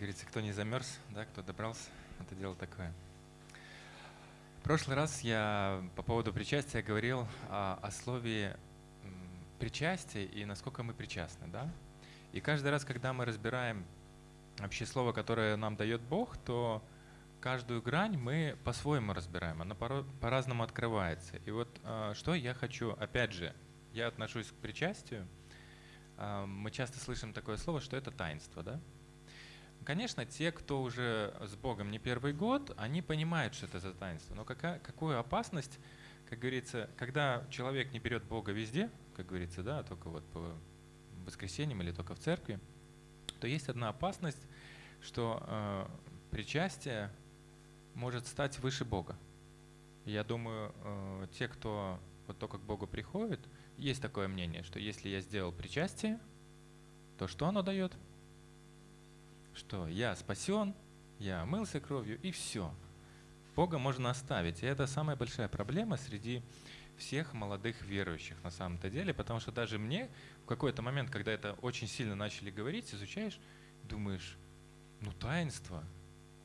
говорится, кто не замерз, да, кто добрался, это дело такое. В прошлый раз я по поводу причастия говорил о, о слове причастие и насколько мы причастны, да? И каждый раз, когда мы разбираем вообще слово, которое нам дает Бог, то каждую грань мы по-своему разбираем, она по-разному открывается. И вот а, что я хочу, опять же, я отношусь к причастию. А, мы часто слышим такое слово, что это таинство, да? Конечно, те, кто уже с Богом не первый год, они понимают, что это за таинство. Но какая, какую опасность, как говорится, когда человек не берет Бога везде, как говорится, да, только вот по воскресеньям или только в церкви, то есть одна опасность, что э, причастие может стать выше Бога. Я думаю, э, те, кто вот только к Богу приходит, есть такое мнение, что если я сделал причастие, то что оно дает? Что я спасен, я омылся кровью, и все. Бога можно оставить. И это самая большая проблема среди всех молодых верующих на самом-то деле, потому что даже мне в какой-то момент, когда это очень сильно начали говорить, изучаешь, думаешь, ну таинство.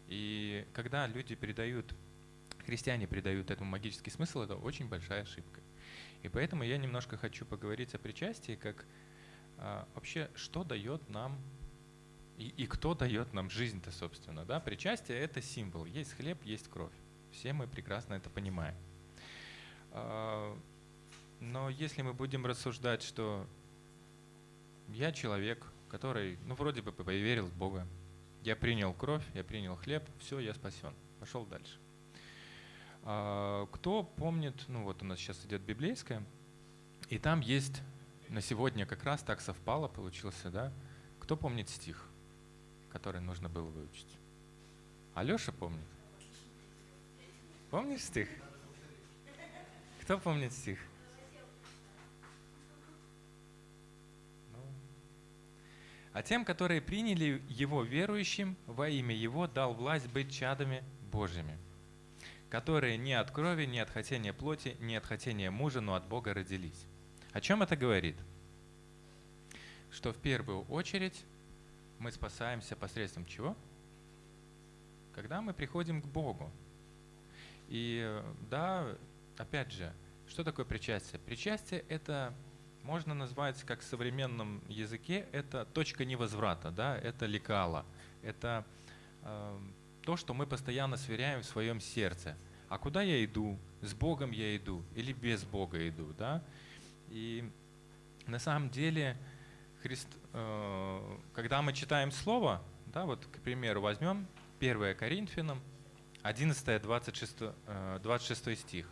И когда люди передают, христиане передают этому магический смысл, это очень большая ошибка. И поэтому я немножко хочу поговорить о причастии, как а, вообще, что дает нам и, и кто дает нам жизнь-то, собственно. Да? Причастие — это символ. Есть хлеб, есть кровь. Все мы прекрасно это понимаем. А, но если мы будем рассуждать, что я человек, который, ну, вроде бы поверил в Бога, я принял кровь, я принял хлеб, все, я спасен. Пошел дальше. А, кто помнит, ну вот у нас сейчас идет библейская, и там есть на сегодня как раз так совпало, получился, да? Кто помнит стих, который нужно было выучить? Алеша помнит? Помнишь стих? Кто помнит стих? Ну. А тем, которые приняли Его верующим, во имя Его дал власть быть чадами Божьими которые не от крови, не от хотения плоти, не от хотения мужа, но от Бога родились. О чем это говорит? Что в первую очередь мы спасаемся посредством чего? Когда мы приходим к Богу. И да, опять же, что такое причастие? Причастие – это, можно назвать, как в современном языке, это точка невозврата, да, это лекала, это э, то, что мы постоянно сверяем в своем сердце. А куда я иду? С Богом я иду или без Бога иду? Да? И на самом деле, Христ, э, когда мы читаем Слово, да, вот, к примеру, возьмем 1 Коринфянам, 11, 26, 26 стих.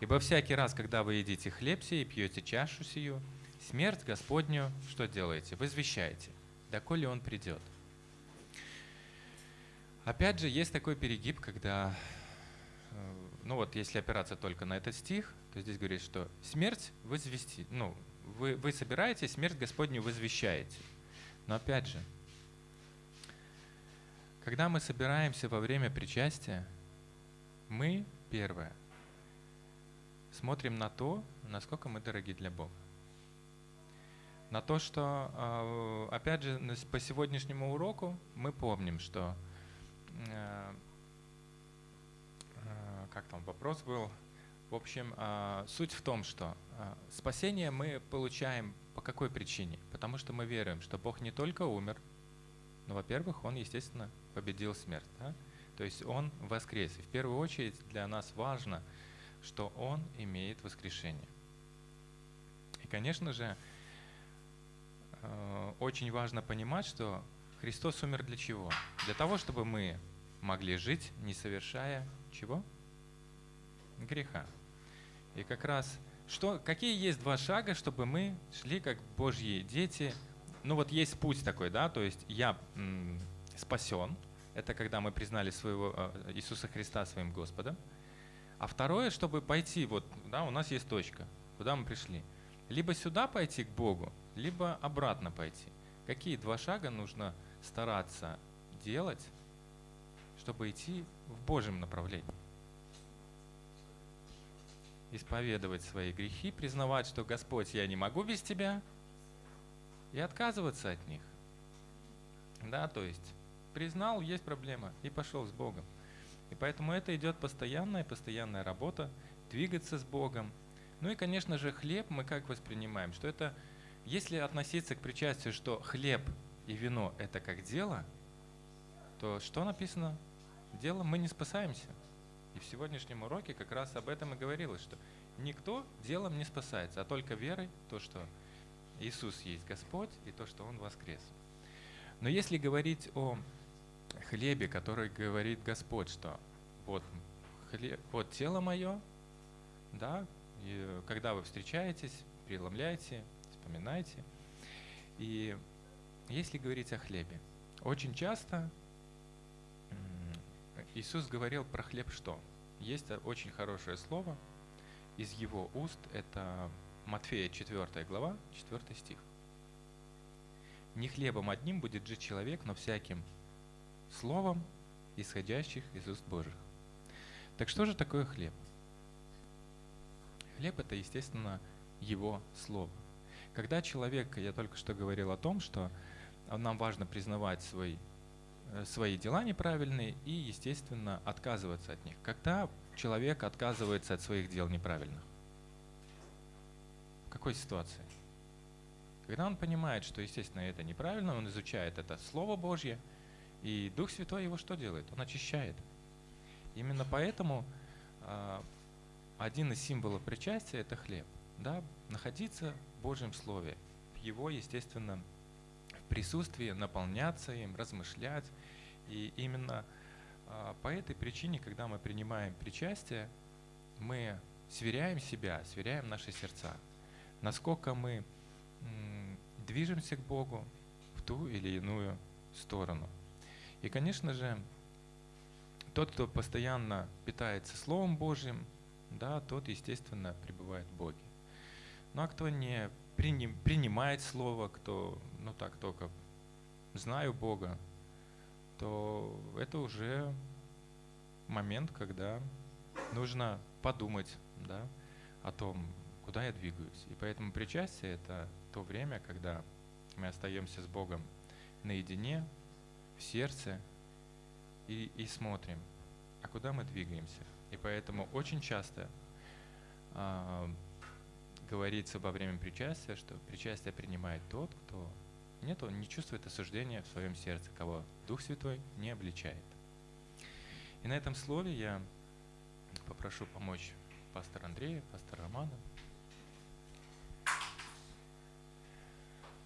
«Ибо всякий раз, когда вы едите хлеб сей и пьете чашу сию, смерть Господню что делаете? Возвещаете, доколе Он придет». Опять же, есть такой перегиб, когда, э, ну вот, если опираться только на этот стих, то здесь говорит, что смерть возвести, ну, вы, вы собираете, смерть Господню возвещаете. Но опять же, когда мы собираемся во время причастия, мы, первое, смотрим на то, насколько мы дороги для Бога. На то, что, э, опять же, по сегодняшнему уроку мы помним, что Э, э, как там вопрос был? В общем, э, суть в том, что спасение мы получаем по какой причине? Потому что мы веруем, что Бог не только умер, но, во-первых, Он, естественно, победил смерть. Да? То есть Он воскрес. И в первую очередь для нас важно, что Он имеет воскрешение. И, конечно же, очень важно понимать, что Христос умер для чего? Для того, чтобы мы могли жить, не совершая чего? Греха. И как раз, что, какие есть два шага, чтобы мы шли как Божьи дети? Ну вот есть путь такой, да, то есть я м, спасен, это когда мы признали своего э, Иисуса Христа своим Господом. А второе, чтобы пойти, вот, да, у нас есть точка, куда мы пришли. Либо сюда пойти к Богу, либо обратно пойти. Какие два шага нужно стараться делать, чтобы идти в Божьем направлении. Исповедовать свои грехи, признавать, что Господь, я не могу без Тебя, и отказываться от них. Да, то есть признал, есть проблема, и пошел с Богом. И поэтому это идет постоянная, постоянная работа, двигаться с Богом. Ну и, конечно же, хлеб мы как воспринимаем, что это, если относиться к причастию, что хлеб и вино – это как дело, то что написано? Делом мы не спасаемся. И в сегодняшнем уроке как раз об этом и говорилось, что никто делом не спасается, а только верой то, что Иисус есть Господь и то, что Он воскрес. Но если говорить о хлебе, который говорит Господь, что вот, хлеб, вот тело мое, да, и когда вы встречаетесь, преломляйте, вспоминайте. И если говорить о хлебе, очень часто Иисус говорил про хлеб что? Есть очень хорошее слово из его уст, это Матфея 4 глава, 4 стих. Не хлебом одним будет жить человек, но всяким словом, исходящих из уст Божьих. Так что же такое хлеб? Хлеб это, естественно, его слово. Когда человек, я только что говорил о том, что нам важно признавать свой, свои дела неправильные и, естественно, отказываться от них. Когда человек отказывается от своих дел неправильных? В какой ситуации? Когда он понимает, что, естественно, это неправильно, он изучает это Слово Божье, и Дух Святой его что делает? Он очищает. Именно поэтому э, один из символов причастия – это хлеб. Да? Находиться в Божьем Слове, в Его, естественно, присутствии, наполняться им, размышлять. И именно э, по этой причине, когда мы принимаем причастие, мы сверяем себя, сверяем наши сердца. Насколько мы движемся к Богу в ту или иную сторону. И, конечно же, тот, кто постоянно питается Словом Божьим, да, тот, естественно, пребывает в Боге. Ну а кто не приним, принимает Слово, кто, ну так, только знаю Бога, то это уже момент, когда нужно подумать да, о том, куда я двигаюсь. И поэтому причастие – это то время, когда мы остаемся с Богом наедине, в сердце и, и смотрим, а куда мы двигаемся. И поэтому очень часто э, говорится во время причастия, что причастие принимает тот, кто нет, он не чувствует осуждения в своем сердце, кого Дух Святой не обличает. И на этом слове я попрошу помочь пастора Андрея, пастора Романа.